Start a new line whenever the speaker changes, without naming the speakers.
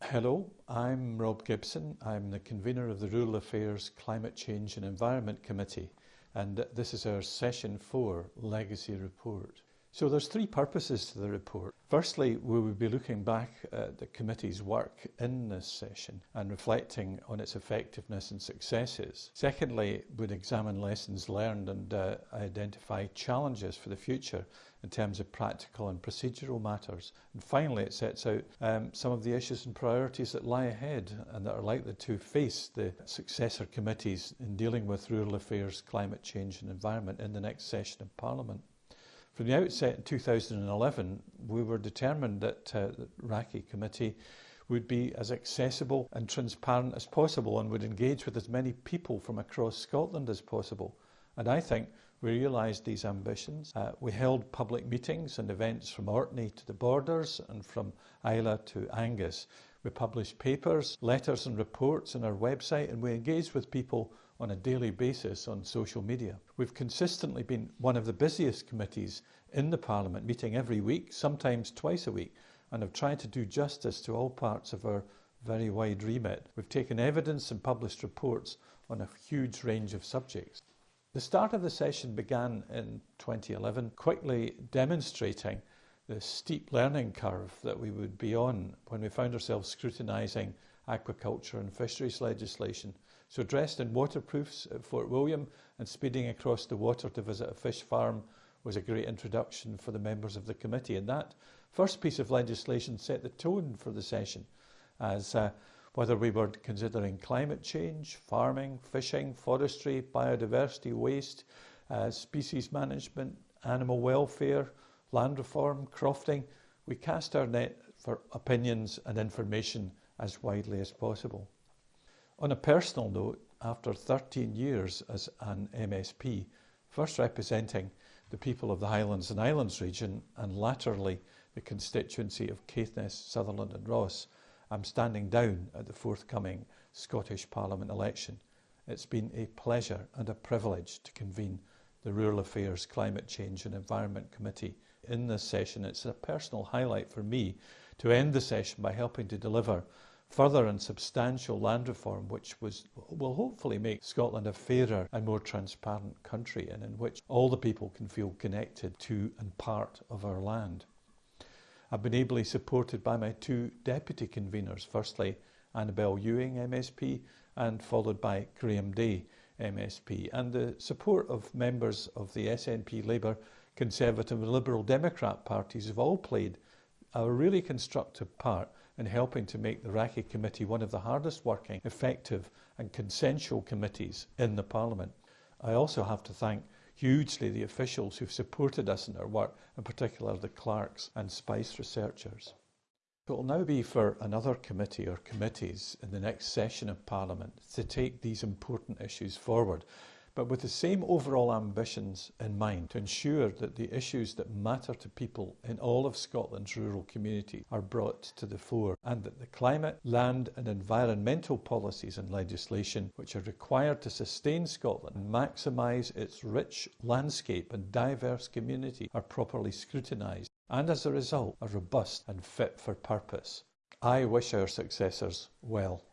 Hello, I'm Rob Gibson. I'm the convener of the Rural Affairs Climate Change and Environment Committee and this is our session 4 legacy report. So there's three purposes to the report. Firstly, we will be looking back at the committee's work in this session and reflecting on its effectiveness and successes. Secondly, we'd examine lessons learned and uh, identify challenges for the future in terms of practical and procedural matters. And finally, it sets out um, some of the issues and priorities that lie ahead and that are likely to face the successor committees in dealing with rural affairs, climate change and environment in the next session of Parliament. From the outset in 2011, we were determined that uh, the RACCE committee would be as accessible and transparent as possible and would engage with as many people from across Scotland as possible. And I think we realised these ambitions. Uh, we held public meetings and events from Orkney to the borders and from Islay to Angus. We published papers, letters and reports on our website and we engaged with people on a daily basis on social media. We've consistently been one of the busiest committees in the Parliament, meeting every week, sometimes twice a week, and have tried to do justice to all parts of our very wide remit. We've taken evidence and published reports on a huge range of subjects. The start of the session began in 2011, quickly demonstrating the steep learning curve that we would be on when we found ourselves scrutinising aquaculture and fisheries legislation so dressed in waterproofs at Fort William and speeding across the water to visit a fish farm was a great introduction for the members of the committee. And that first piece of legislation set the tone for the session as uh, whether we were considering climate change, farming, fishing, forestry, biodiversity, waste, uh, species management, animal welfare, land reform, crofting, we cast our net for opinions and information as widely as possible. On a personal note, after 13 years as an MSP, first representing the people of the Highlands and Islands region and latterly the constituency of Caithness, Sutherland and Ross, I'm standing down at the forthcoming Scottish Parliament election. It's been a pleasure and a privilege to convene the Rural Affairs, Climate Change and Environment Committee in this session. It's a personal highlight for me to end the session by helping to deliver further and substantial land reform which was, will hopefully make Scotland a fairer and more transparent country and in which all the people can feel connected to and part of our land. I've been ably supported by my two deputy conveners, firstly Annabel Ewing MSP and followed by Graeme Dey MSP and the support of members of the SNP Labour, Conservative and Liberal Democrat parties have all played a really constructive part in helping to make the RACCE committee one of the hardest working, effective and consensual committees in the Parliament. I also have to thank hugely the officials who've supported us in our work, in particular the clerks and SPICE researchers. It will now be for another committee or committees in the next session of Parliament to take these important issues forward but with the same overall ambitions in mind to ensure that the issues that matter to people in all of Scotland's rural communities are brought to the fore and that the climate, land and environmental policies and legislation which are required to sustain Scotland and maximise its rich landscape and diverse community are properly scrutinised and as a result are robust and fit for purpose. I wish our successors well.